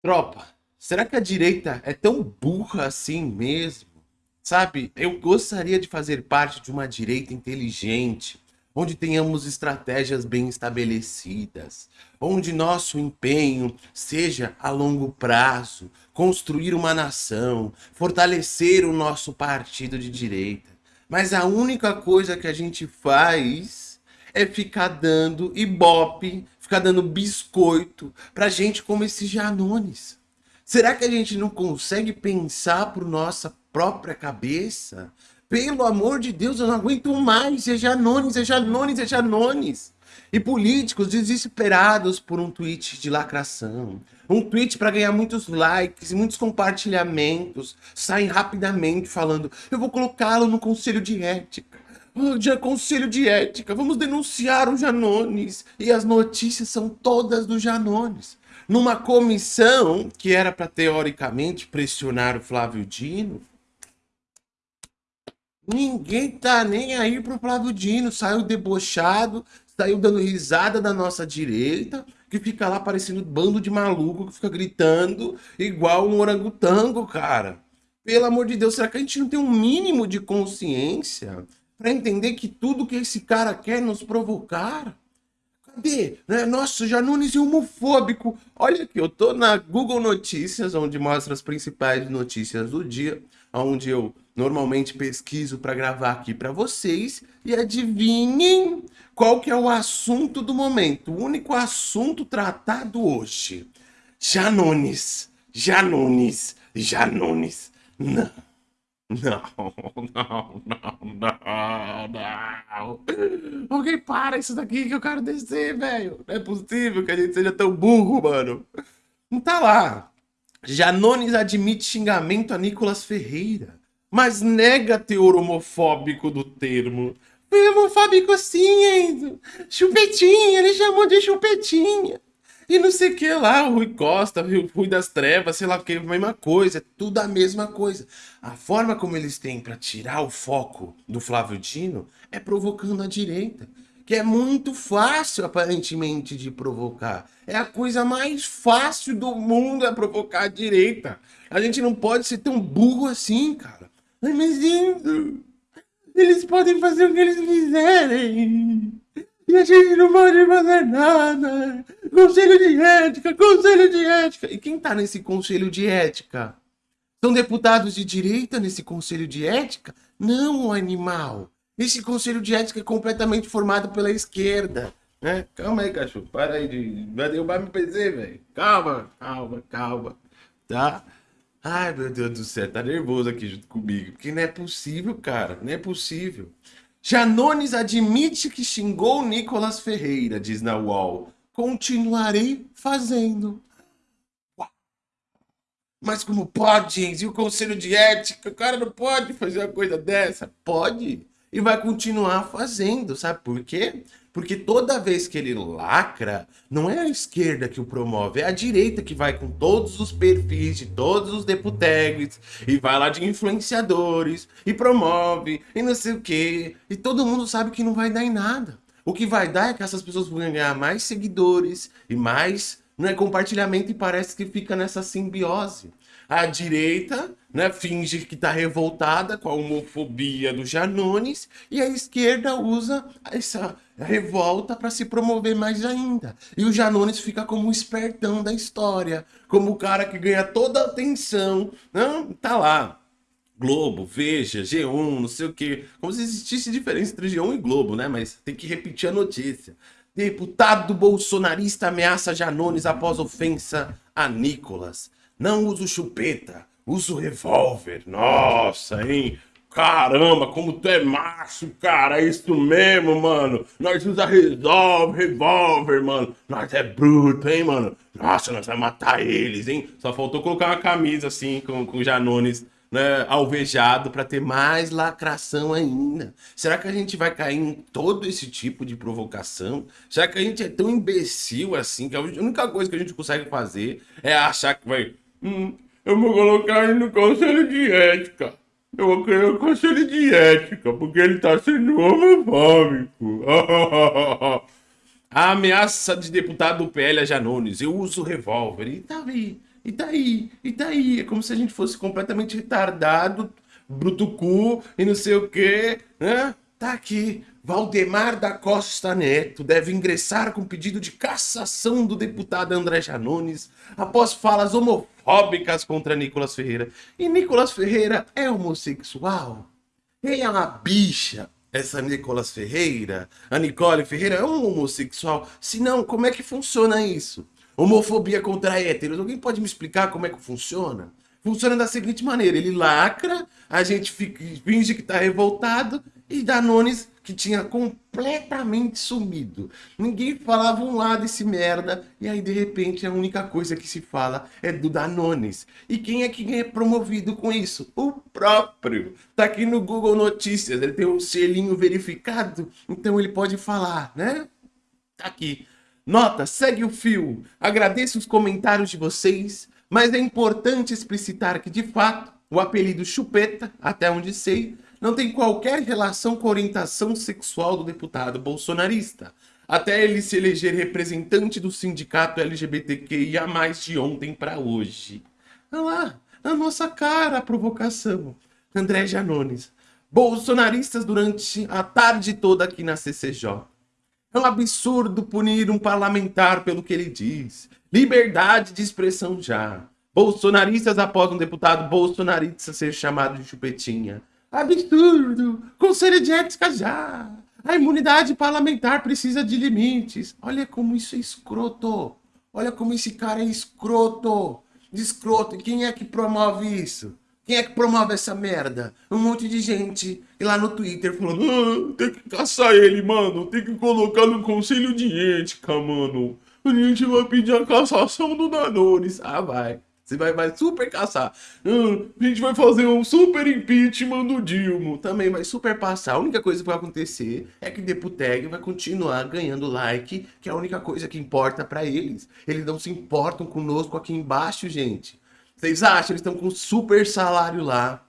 Tropa, será que a direita é tão burra assim mesmo? Sabe, eu gostaria de fazer parte de uma direita inteligente, onde tenhamos estratégias bem estabelecidas, onde nosso empenho seja a longo prazo, construir uma nação, fortalecer o nosso partido de direita. Mas a única coisa que a gente faz é ficar dando ibope ficar dando biscoito pra gente como esses Janones. Será que a gente não consegue pensar por nossa própria cabeça? Pelo amor de Deus, eu não aguento mais. É Janones, é Janones, é Janones. E políticos desesperados por um tweet de lacração. Um tweet para ganhar muitos likes, muitos compartilhamentos. Saem rapidamente falando, eu vou colocá-lo no conselho de ética de conselho de ética, vamos denunciar o Janones. E as notícias são todas do Janones. Numa comissão que era para, teoricamente, pressionar o Flávio Dino, ninguém tá nem aí pro Flávio Dino. Saiu debochado, saiu dando risada da nossa direita, que fica lá parecendo bando de maluco, que fica gritando igual um orangotango, cara. Pelo amor de Deus, será que a gente não tem um mínimo de consciência para entender que tudo que esse cara quer nos provocar. Cadê? Né? Nossa, Janones é homofóbico. Olha aqui, eu tô na Google Notícias, onde mostra as principais notícias do dia, onde eu normalmente pesquiso para gravar aqui para vocês. E adivinhem qual que é o assunto do momento, o único assunto tratado hoje. Janones, Janones, Janones. Não. Não, não, não, não, não. Alguém para isso daqui que eu quero descer, velho. Não é possível que a gente seja tão burro, mano. Não tá lá. Janones admite xingamento a Nicolas Ferreira, mas nega teor homofóbico do termo. Foi homofóbico sim, Enzo. Chupetinha, ele chamou de chupetinha. E não sei o que lá, Rui Costa, Rui das Trevas, sei lá o que, a mesma coisa, é tudo a mesma coisa. A forma como eles têm para tirar o foco do Flávio Dino é provocando a direita, que é muito fácil, aparentemente, de provocar. É a coisa mais fácil do mundo é provocar a direita. A gente não pode ser tão burro assim, cara. Mas eles podem fazer o que eles quiserem. E a gente não pode fazer nada. Conselho de ética, conselho de ética. E quem tá nesse conselho de ética? São deputados de direita nesse conselho de ética? Não, animal. Esse conselho de ética é completamente formado pela esquerda. Né? Calma aí, cachorro. Para aí de. Vai derrubar meu PC, velho. Calma, calma, calma. Tá? Ai, meu Deus do céu, tá nervoso aqui junto comigo. Porque não é possível, cara. Não é possível. Janones admite que xingou Nicolas Ferreira, diz na UOL. Continuarei fazendo. Mas como pode, E o conselho de ética? O cara não pode fazer uma coisa dessa? Pode. E vai continuar fazendo. Sabe por quê? Porque toda vez que ele lacra, não é a esquerda que o promove, é a direita que vai com todos os perfis de todos os deputegues e vai lá de influenciadores e promove e não sei o que. E todo mundo sabe que não vai dar em nada. O que vai dar é que essas pessoas vão ganhar mais seguidores e mais né, compartilhamento e parece que fica nessa simbiose. A direita né, finge que está revoltada com a homofobia do Janones e a esquerda usa essa revolta para se promover mais ainda. E o Janones fica como o espertão da história, como o cara que ganha toda a atenção. Não, tá lá. Globo, Veja, G1, não sei o quê. Como se existisse diferença entre G1 e Globo, né? Mas tem que repetir a notícia. Deputado bolsonarista ameaça Janones após ofensa a Nicolas. Não uso chupeta, uso revólver. Nossa, hein? Caramba, como tu é macho, cara. É isso mesmo, mano. Nós usa revólver, revólver, mano. Nós é bruto, hein, mano. Nossa, nós vamos matar eles, hein? Só faltou colocar uma camisa assim com, com Janones né, alvejado para ter mais lacração ainda. Será que a gente vai cair em todo esse tipo de provocação? Será que a gente é tão imbecil assim que a única coisa que a gente consegue fazer é achar que vai Hum, eu vou colocar ele no conselho de ética. Eu vou criar o conselho de ética, porque ele tá sendo homofóbico. A ameaça de deputado do PL a Janones. Eu uso revólver. E tá aí. E daí? E daí? É como se a gente fosse completamente retardado, brutucu e não sei o quê, né? Tá aqui. Valdemar da Costa Neto deve ingressar com pedido de cassação do deputado André Janones após falas homofóbicas contra Nicolas Ferreira. E Nicolas Ferreira é homossexual? Ele é uma bicha, essa Nicolas Ferreira? A Nicole Ferreira é um homossexual? Se não, como é que funciona isso? Homofobia contra héteros. Alguém pode me explicar como é que funciona? Funciona da seguinte maneira: ele lacra, a gente fica, finge que tá revoltado e Danones que tinha completamente sumido. Ninguém falava um lado desse merda, e aí de repente a única coisa que se fala é do Danones. E quem é que é promovido com isso? O próprio. Tá aqui no Google Notícias, ele tem um selinho verificado, então ele pode falar, né? Tá aqui. Nota, segue o fio. Agradeço os comentários de vocês, mas é importante explicitar que de fato o apelido Chupeta, até onde sei, não tem qualquer relação com a orientação sexual do deputado bolsonarista, até ele se eleger representante do sindicato LGBTQIA+, de ontem para hoje. Olha lá, na nossa cara a provocação. André Janones. Bolsonaristas durante a tarde toda aqui na CCJ. É um absurdo punir um parlamentar pelo que ele diz. Liberdade de expressão já. Bolsonaristas após um deputado bolsonarista ser chamado de chupetinha. Absurdo! Conselho de ética já! A imunidade parlamentar precisa de limites. Olha como isso é escroto. Olha como esse cara é escroto. Escroto. E quem é que promove isso? Quem é que promove essa merda? Um monte de gente e lá no Twitter falando ah, tem que caçar ele, mano. Tem que colocar no conselho de ética, mano. A gente vai pedir a cassação do Danones. Ah, vai. Você vai, vai super caçar. Hum, a gente vai fazer um super impeachment do Dilma. Também vai super passar. A única coisa que vai acontecer é que Deputeg vai continuar ganhando like, que é a única coisa que importa para eles. Eles não se importam conosco aqui embaixo, gente. Vocês acham? Eles estão com super salário lá.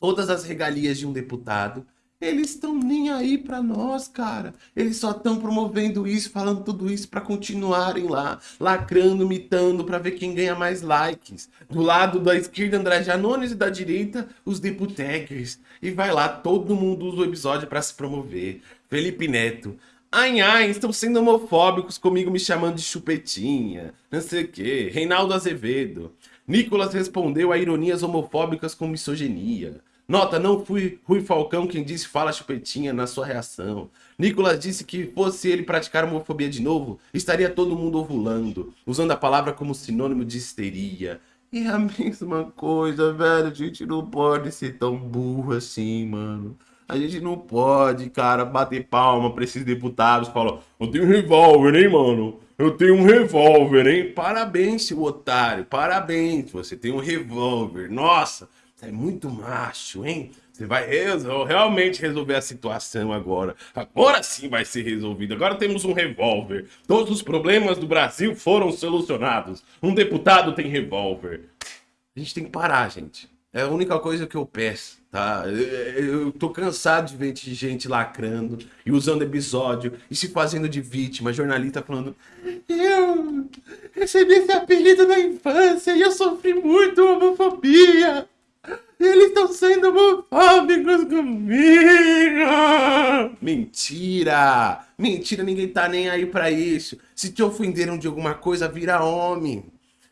Todas as regalias de um deputado. Eles estão nem aí para nós, cara. Eles só estão promovendo isso, falando tudo isso para continuarem lá, lacrando, mitando, para ver quem ganha mais likes. Do lado da esquerda, André Janones e da direita, os deputeggers. E vai lá, todo mundo usa o episódio para se promover. Felipe Neto. Ai, ai, estão sendo homofóbicos comigo me chamando de chupetinha. Não sei o quê. Reinaldo Azevedo. Nicolas respondeu a ironias homofóbicas com misoginia. Nota, não fui Rui Falcão quem disse fala chupetinha na sua reação. Nicolas disse que fosse ele praticar homofobia de novo, estaria todo mundo ovulando, usando a palavra como sinônimo de histeria. É a mesma coisa, velho. A gente não pode ser tão burro assim, mano. A gente não pode, cara, bater palma pra esses deputados e falar: Eu tenho revólver, hein, mano? Eu tenho um revólver, hein? Parabéns, seu otário. Parabéns, você tem um revólver. Nossa, é muito macho, hein? Você vai resol realmente resolver a situação agora. Agora sim vai ser resolvido. Agora temos um revólver. Todos os problemas do Brasil foram solucionados. Um deputado tem revólver. A gente tem que parar, gente. É a única coisa que eu peço, tá? Eu, eu tô cansado de ver gente lacrando e usando episódio e se fazendo de vítima. Jornalista falando: Eu recebi esse apelido na infância e eu sofri muito homofobia. Eles estão sendo homofóbicos comigo! Mentira! Mentira, ninguém tá nem aí pra isso. Se te ofenderam de alguma coisa, vira homem.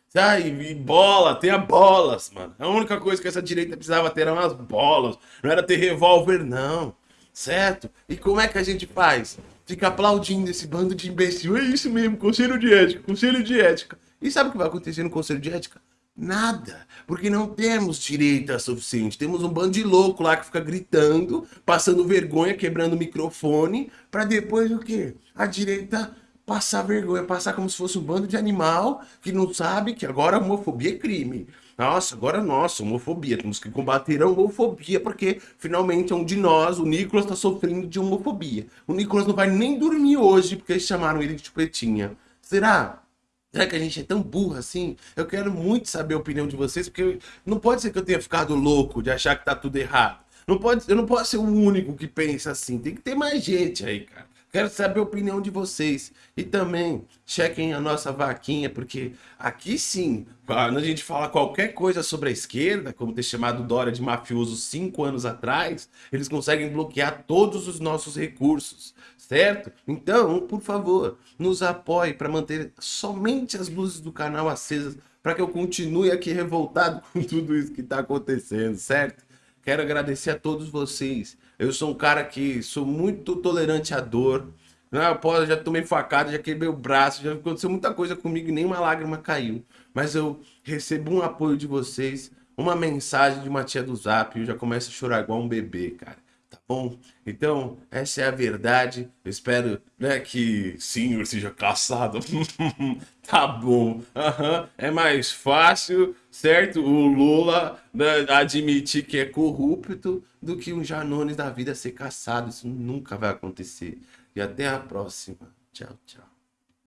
Sai, e bola, tenha bolas, mano. A única coisa que essa direita precisava ter eram as bolas. Não era ter revólver, não. Certo? E como é que a gente faz? Fica aplaudindo esse bando de imbecil. É isso mesmo, conselho de ética, conselho de ética. E sabe o que vai acontecer no conselho de ética? Nada, porque não temos direita suficiente. Temos um bando de louco lá que fica gritando, passando vergonha, quebrando o microfone, para depois o quê? A direita passar vergonha, passar como se fosse um bando de animal que não sabe que agora a homofobia é crime. Nossa, agora nossa, homofobia. Temos que combater a homofobia, porque finalmente um de nós, o Nicolas, está sofrendo de homofobia. O Nicolas não vai nem dormir hoje porque eles chamaram ele de chupetinha. Será? Será que a gente é tão burro assim? Eu quero muito saber a opinião de vocês, porque não pode ser que eu tenha ficado louco de achar que tá tudo errado. Não pode, eu não posso ser o único que pensa assim. Tem que ter mais gente aí, cara. Quero saber a opinião de vocês. E também chequem a nossa vaquinha, porque aqui sim, quando a gente fala qualquer coisa sobre a esquerda, como ter chamado Dória de mafioso cinco anos atrás, eles conseguem bloquear todos os nossos recursos, certo? Então, por favor, nos apoie para manter somente as luzes do canal acesas, para que eu continue aqui revoltado com tudo isso que está acontecendo, certo? Quero agradecer a todos vocês. Eu sou um cara que sou muito tolerante à dor. Não, posso, já tomei facada, já quebrei o braço, já aconteceu muita coisa comigo e nenhuma lágrima caiu. Mas eu recebo um apoio de vocês, uma mensagem de uma tia do Zap e eu já começo a chorar igual um bebê, cara bom? Então, essa é a verdade. Eu espero né, que sim, eu seja caçado. tá bom. Uhum. É mais fácil, certo? O Lula né, admitir que é corrupto do que um Janones da vida ser caçado. Isso nunca vai acontecer. E até a próxima. Tchau, tchau.